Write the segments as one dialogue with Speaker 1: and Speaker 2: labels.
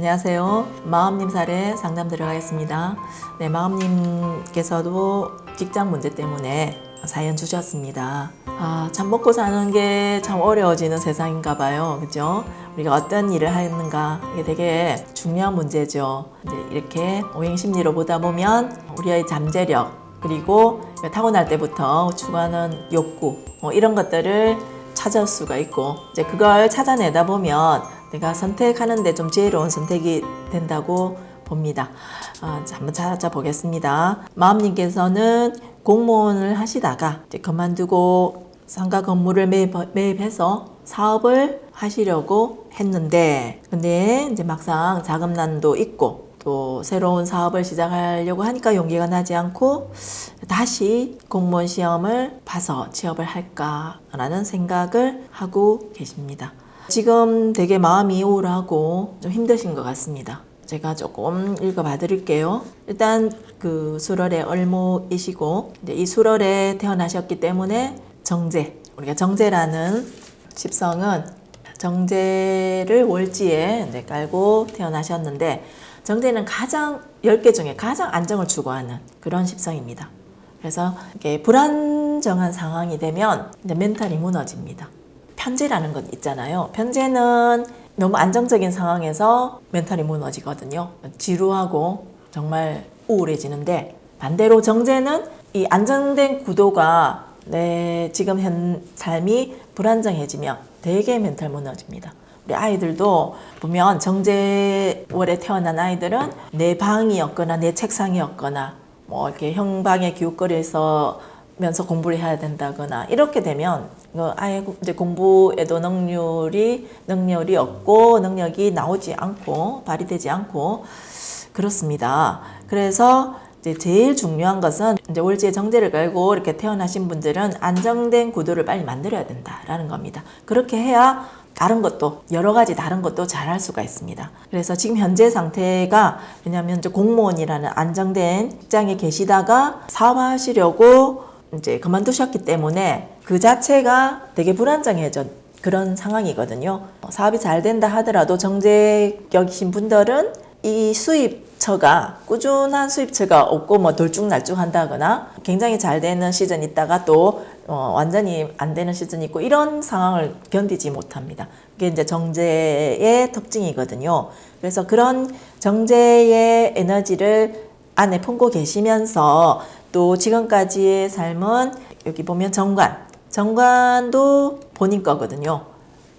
Speaker 1: 안녕하세요. 마음님 사례 상담 들어가겠습니다. 네, 마음님께서도 직장 문제 때문에 사연 주셨습니다. 아, 참 먹고 사는 게 참 어려워지는 세상인가 봐요. 그죠? 우리가 어떤 일을 하는가 이게 되게 중요한 문제죠. 이제 이렇게 오행 심리로 보다 보면 우리의 잠재력 그리고 타고날 때부터 추구하는 욕구 뭐 이런 것들을 찾을 수가 있고 이제 그걸 찾아내다 보면 내가 선택하는데 좀 지혜로운 선택이 된다고 봅니다. 아, 자, 한번 찾아보겠습니다. 마음님께서는 공무원을 하시다가 이제 그만두고 상가 건물을 매입, 매입해서 사업을 하시려고 했는데 근데 이제 막상 자금난도 있고 또 새로운 사업을 시작하려고 하니까 용기가 나지 않고 다시 공무원 시험을 봐서 취업을 할까라는 생각을 하고 계십니다. 지금 되게 마음이 우울하고 좀 힘드신 것 같습니다. 제가 조금 읽어봐 드릴게요. 일단 그 수월의 을모이시고 이제 이 수월에 태어나셨기 때문에 정제 우리가 정제라는 십성은 정제를 월지에 깔고 태어나셨는데 정제는 가장 10개 중에 가장 안정을 추구하는 그런 십성입니다. 그래서 이게 불안정한 상황이 되면 멘탈이 무너집니다. 편제라는 건 있잖아요. 편제는 너무 안정적인 상황에서 멘탈이 무너지거든요. 지루하고 정말 우울해지는데 반대로 정제는 이 안정된 구도가 내 지금 현 삶이 불안정해지면 되게 멘탈 무너집니다. 우리 아이들도 보면 정제월에 태어난 아이들은 내 방이었거나 내 책상이었거나 뭐 이렇게 형방의 기웃거리에서 면서 공부를 해야 된다거나 이렇게 되면 그 아예 이제 공부에도 능률이 능력이 없고 능력이 나오지 않고 발휘되지 않고 그렇습니다. 그래서 이제 제일 중요한 것은 이제 월지의 정제를 걸고 이렇게 태어나신 분들은 안정된 구도를 빨리 만들어야 된다라는 겁니다. 그렇게 해야 다른 것도 여러 가지 다른 것도 잘 할 수가 있습니다. 그래서 지금 현재 상태가 왜냐하면 이제 공무원이라는 안정된 직장에 계시다가 사업하시려고 이제 그만두셨기 때문에 그 자체가 되게 불안정해져 그런 상황이거든요. 사업이 잘 된다 하더라도 정제격이신 분들은 이 수입처가 꾸준한 수입처가 없고 뭐 돌쭉날쭉 한다거나 굉장히 잘 되는 시즌 있다가 또 어, 완전히 안 되는 시즌이 있고 이런 상황을 견디지 못합니다. 그게 이제 정제의 특징이거든요. 그래서 그런 정제의 에너지를 안에 품고 계시면서 또 지금까지의 삶은 여기 보면 정관, 정관도 본인 거거든요.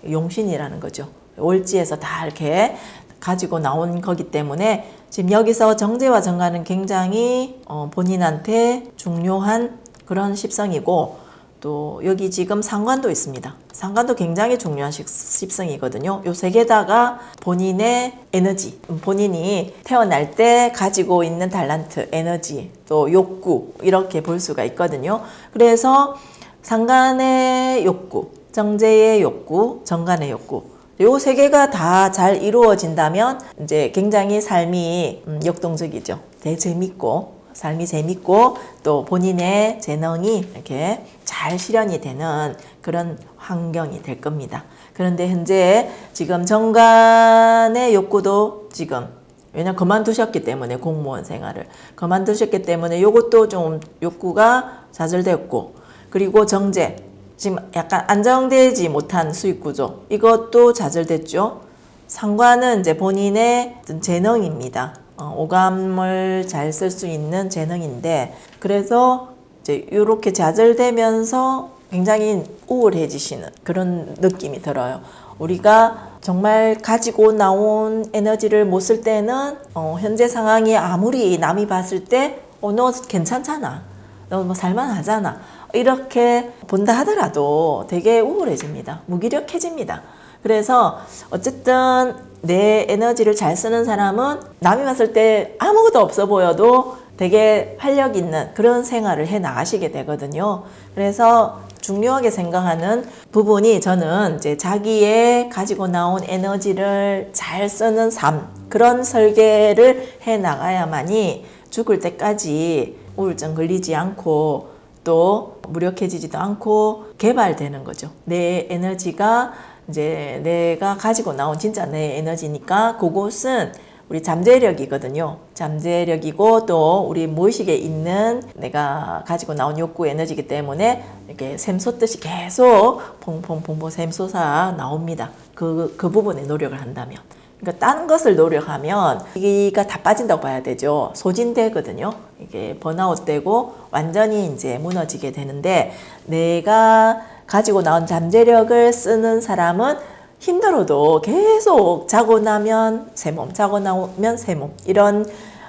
Speaker 1: 용신이라는 거죠. 월지에서 다 이렇게 가지고 나온 거기 때문에 지금 여기서 정제와 정관은 굉장히 어, 본인한테 중요한 그런 십성이고 또 여기 지금 상관도 있습니다. 상관도 굉장히 중요한 십성이거든요. 요 세 개다가 본인의 에너지, 본인이 태어날 때 가지고 있는 달란트, 에너지, 또 욕구 이렇게 볼 수가 있거든요. 그래서 상관의 욕구, 정제의 욕구, 정관의 욕구 요 세 개가 다 잘 이루어진다면 이제 굉장히 삶이 음, 역동적이죠. 되게 재밌고 삶이 재밌고 또 본인의 재능이 이렇게 잘 실현이 되는 그런 환경이 될 겁니다. 그런데 현재 지금 정관의 욕구도 지금 왜냐 그만두셨기 때문에 공무원 생활을 그만두셨기 때문에 요것도 좀 욕구가 좌절됐고 그리고 정제 지금 약간 안정되지 못한 수익 구조 이것도 좌절됐죠. 상관은 이제 본인의 재능입니다. 어, 오감을 잘 쓸 수 있는 재능인데 그래서 이제 이렇게 좌절되면서 굉장히 우울해지시는 그런 느낌이 들어요. 우리가 정말 가지고 나온 에너지를 못 쓸 때는 어, 현재 상황이 아무리 남이 봤을 때 어, 너 괜찮잖아. 너 뭐 살만하잖아. 이렇게 본다 하더라도 되게 우울해집니다. 무기력해집니다. 그래서 어쨌든 내 에너지를 잘 쓰는 사람은 남이 봤을 때 아무것도 없어 보여도 되게 활력 있는 그런 생활을 해 나가시게 되거든요. 그래서 중요하게 생각하는 부분이 저는 이제 자기의 가지고 나온 에너지를 잘 쓰는 삶 그런 설계를 해 나가야만이 죽을 때까지 우울증 걸리지 않고 또 무력해지지도 않고 개발되는 거죠. 내 에너지가 이제 내가 가지고 나온 진짜 내 에너지니까 그곳은 우리 잠재력이거든요. 잠재력이고 또 우리 무의식에 있는 내가 가지고 나온 욕구 에너지이기 때문에 이렇게 샘솟듯이 계속 퐁퐁퐁퐁 샘솟아 나옵니다. 그, 그 부분에 노력을 한다면. 그러니까 다른 것을 노력하면 이가 다 빠진다고 봐야 되죠. 소진되거든요. 이게 번아웃 되고 완전히 이제 무너지게 되는데 내가 가지고 나온 잠재력을 쓰는 사람은 힘들어도 계속 자고 나면 새 몸, 자고 나면 새몸 이런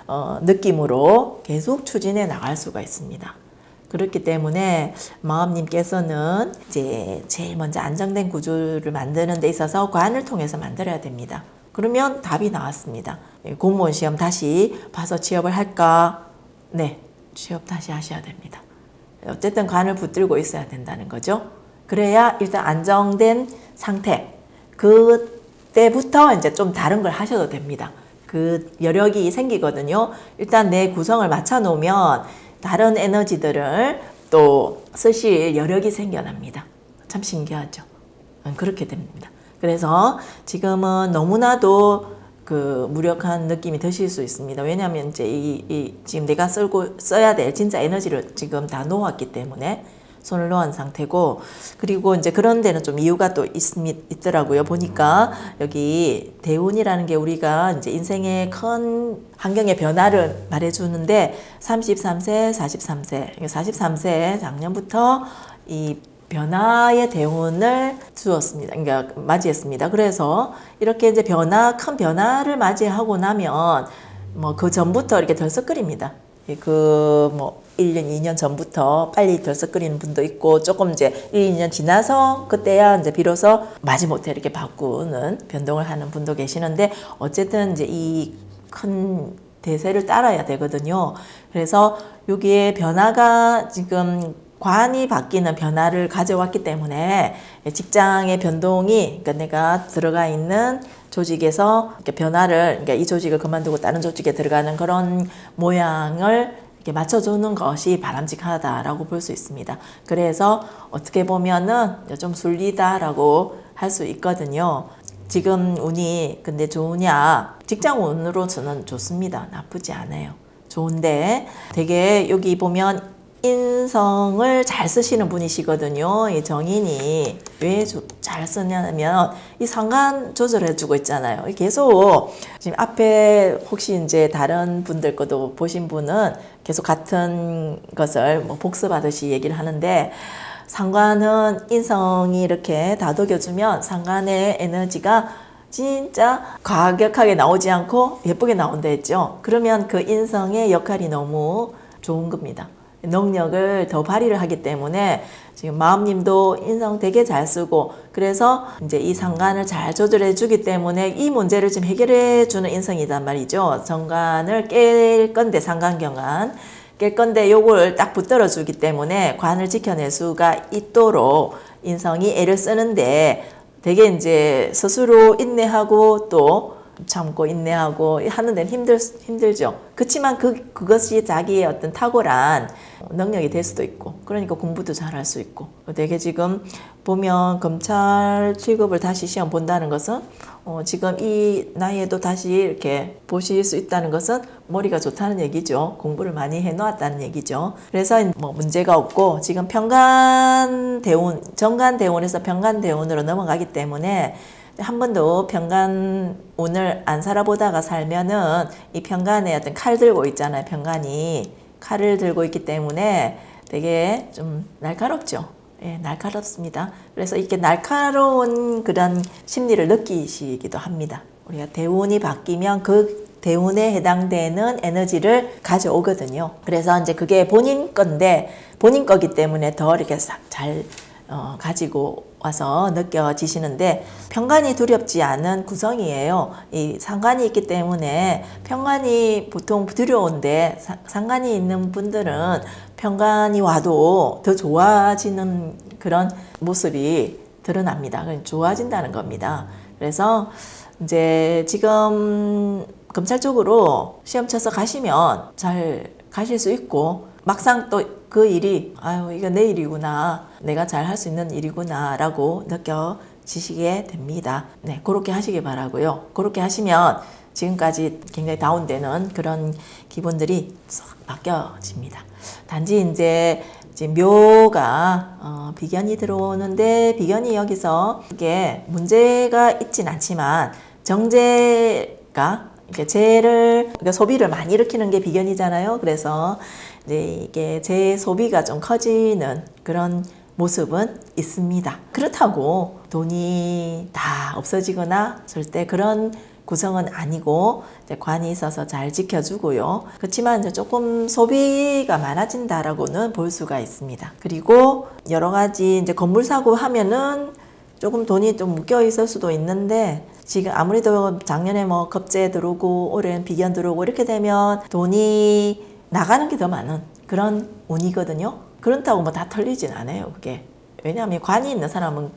Speaker 1: 어, 느낌으로 계속 추진해 나갈 수가 있습니다. 그렇기 때문에 마음님께서는 이제 제일 먼저 안정된 구조를 만드는 데 있어서 관을 통해서 만들어야 됩니다. 그러면 답이 나왔습니다. 예, 공무원 시험 다시 봐서 취업을 할까? 네, 취업 다시 하셔야 됩니다. 어쨌든 관을 붙들고 있어야 된다는 거죠. 그래야 일단 안정된 상태, 그때부터 이제 좀 다른 걸 하셔도 됩니다. 그 여력이 생기거든요. 일단 내 구성을 맞춰 놓으면 다른 에너지들을 또 쓰실 여력이 생겨납니다. 참 신기하죠. 음, 그렇게 됩니다. 그래서 지금은 너무나도 그 무력한 느낌이 드실 수 있습니다. 왜냐하면 이제 이, 이 지금 내가 쓰고 써야 될 진짜 에너지를 지금 다 놓았기 때문에 손을 놓은 상태고 그리고 이제 그런 데는 좀 이유가 또 있, 있더라고요. 보니까 여기 대운이라는 게 우리가 이제 인생의 큰 환경의 변화를 말해주는데 33세, 43세, 43세 작년부터 이 변화의 대운을 주었습니다. 그러니까 맞이했습니다. 그래서 이렇게 이제 변화, 큰 변화를 맞이하고 나면 뭐 그 전부터 이렇게 덜썩거립니다. 그뭐 1년, 2년 전부터 빨리 덜썩거리는 분도 있고 조금 이제 1, 2년 지나서 그때야 이제 비로소 마지못해 이렇게 바꾸는 변동을 하는 분도 계시는데 어쨌든 이제 이 큰 대세를 따라야 되거든요. 그래서 여기에 변화가 지금 관이 바뀌는 변화를 가져왔기 때문에 직장의 변동이 그러니까 내가 들어가 있는 조직에서 변화를 그러니까 이 조직을 그만두고 다른 조직에 들어가는 그런 모양을 이렇게 맞춰주는 것이 바람직하다라고 볼 수 있습니다. 그래서 어떻게 보면은 좀 술리다라고 할 수 있거든요. 지금 운이 근데 좋으냐? 직장 운으로 저는 좋습니다. 나쁘지 않아요. 좋은데 되게 여기 보면 인성을 잘 쓰시는 분이시거든요. 이 정인이 왜 잘 쓰냐면 이 상관 조절해 주고 있잖아요. 계속 지금 앞에 혹시 이제 다른 분들 것도 보신 분은 계속 같은 것을 뭐 복습하듯이 얘기를 하는데 상관은 인성이 이렇게 다독여주면 상관의 에너지가 진짜 과격하게 나오지 않고 예쁘게 나온다 했죠. 그러면 그 인성의 역할이 너무 좋은 겁니다. 능력을 더 발휘를 하기 때문에 지금 마음님도 인성 되게 잘 쓰고 그래서 이제 이 상관을 잘 조절해 주기 때문에 이 문제를 지금 해결해 주는 인성이단 말이죠. 정관을 깰 건데 상관경관 깰 건데 요걸 딱 붙들어 주기 때문에 관을 지켜낼 수가 있도록 인성이 애를 쓰는데 되게 이제 스스로 인내하고 또 참고 인내하고 하는 데는 힘들, 힘들죠. 그렇지만 그, 그것이 자기의 어떤 탁월한 능력이 될 수도 있고, 그러니까 공부도 잘 할 수 있고. 되게 지금 보면 검찰 취급을 다시 시험 본다는 것은 어, 지금 이 나이에도 다시 이렇게 보실 수 있다는 것은 머리가 좋다는 얘기죠. 공부를 많이 해놓았다는 얘기죠. 그래서 뭐 문제가 없고 지금 평간 대운, 정간 대운에서 평간 대운으로 넘어가기 때문에 한 번도 평간 오늘 안 살아보다가 살면은 이 평간에 어떤 칼 들고 있잖아요. 평간이 칼을 들고 있기 때문에 되게 좀 날카롭죠. 예, 날카롭습니다. 그래서 이렇게 날카로운 그런 심리를 느끼시기도 합니다. 우리가 대운이 바뀌면 그 대운에 해당되는 에너지를 가져오거든요. 그래서 이제 그게 본인 건데 본인 거기 때문에 더 이렇게 잘 어, 가지고 와서 느껴지시는데 평간이 두렵지 않은 구성이에요. 이 상관이 있기 때문에 평간이 보통 두려운데 상관이 있는 분들은 평간이 와도 더 좋아지는 그런 모습이 드러납니다. 좋아진다는 겁니다. 그래서 이제 지금 검찰 쪽으로 시험 쳐서 가시면 잘 가실 수 있고 막상 또 그 일이 아유 이거 내 일이구나 내가 잘 할 수 있는 일이구나 라고 느껴 지시게 됩니다. 네, 그렇게 하시기 바라고요. 그렇게 하시면 지금까지 굉장히 다운되는 그런 기분들이 싹 바뀌어집니다. 단지 이제 묘가 어, 비견이 들어오는데 비견이 여기서 이게 문제가 있진 않지만 정제가 이렇게 재를 그러니까 소비를 많이 일으키는 게 비견이잖아요. 그래서 이제 이게 재 소비가 좀 커지는 그런 모습은 있습니다. 그렇다고 돈이 다 없어지거나 절대 그런 구성은 아니고 이제 관이 있어서 잘 지켜주고요. 그렇지만 이제 조금 소비가 많아진다라고는 볼 수가 있습니다. 그리고 여러 가지 이제 건물 사고 하면은 조금 돈이 좀 묶여 있을 수도 있는데 지금 아무래도 작년에 뭐 겁재 들어오고 올해는 비견 들어오고 이렇게 되면 돈이 나가는 게 더 많은 그런 운이거든요. 그렇다고 뭐 다 털리진 않아요. 그게 왜냐하면 관이 있는 사람은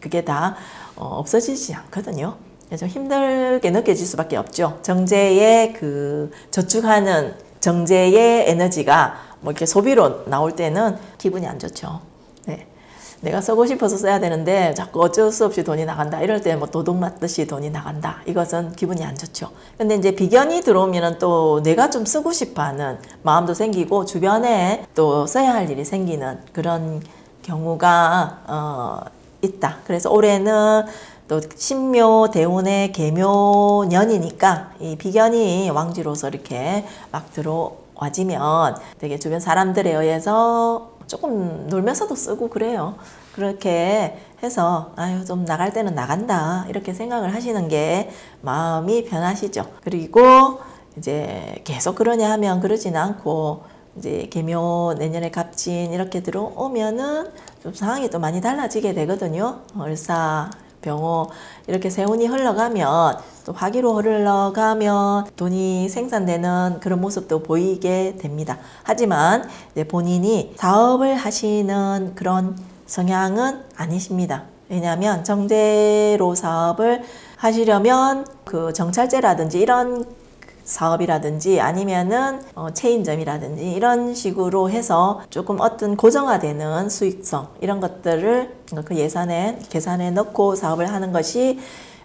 Speaker 1: 그게 다 어, 없어지지 않거든요. 좀 힘들게 느껴질 수밖에 없죠. 정제의 그 저축하는 정제의 에너지가 뭐 이렇게 소비로 나올 때는 기분이 안 좋죠. 네. 내가 쓰고 싶어서 써야 되는데 자꾸 어쩔 수 없이 돈이 나간다. 이럴 때 뭐 도둑 맞듯이 돈이 나간다. 이것은 기분이 안 좋죠. 근데 이제 비견이 들어오면은 또 내가 좀 쓰고 싶어 하는 마음도 생기고 주변에 또 써야 할 일이 생기는 그런 경우가 어, 있다. 그래서 올해는 또 신묘 대운의 개묘년이니까 이 비견이 왕지로서 이렇게 막 들어와지면 되게 주변 사람들에 의해서 조금 놀면서도 쓰고 그래요. 그렇게 해서 아유 좀 나갈 때는 나간다 이렇게 생각을 하시는 게 마음이 편하시죠. 그리고 이제 계속 그러냐 하면 그러진 않고 이제 개묘 내년에 갑진 이렇게 들어오면은 좀 상황이 또 많이 달라지게 되거든요. 을사 병호 이렇게 세운이 흘러가면 또 화기로 흘러가면 돈이 생산되는 그런 모습도 보이게 됩니다. 하지만 본인이 사업을 하시는 그런 성향은 아니십니다. 왜냐하면 정제로 사업을 하시려면 그 정찰제라든지 이런 사업이라든지 아니면은 어, 체인점이라든지 이런 식으로 해서 조금 어떤 고정화되는 수익성 이런 것들을 그 예산에 계산에 넣고 사업을 하는 것이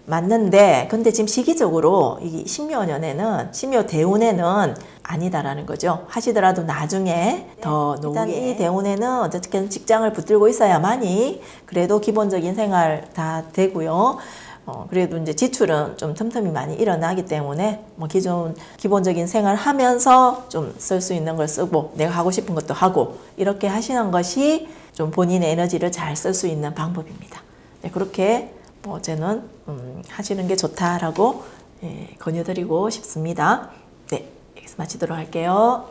Speaker 1: 맞는데 근데 지금 시기적으로 이 신묘 년에는 신묘 대운에는 아니다라는 거죠. 하시더라도 나중에 더 노후에 일단 이 대운에는 어쨌든 직장을 붙들고 있어야만이 그래도 기본적인 생활 다 되고요. 어, 그래도 이제 지출은 좀 틈틈이 많이 일어나기 때문에 뭐 기존 기본적인 생활 하면서 좀 쓸 수 있는 걸 쓰고 내가 하고 싶은 것도 하고 이렇게 하시는 것이 좀 본인의 에너지를 잘 쓸 수 있는 방법입니다. 네, 그렇게 뭐 저는 음, 하시는 게 좋다라고 예, 권유드리고 싶습니다. 네, 여기서 마치도록 할게요.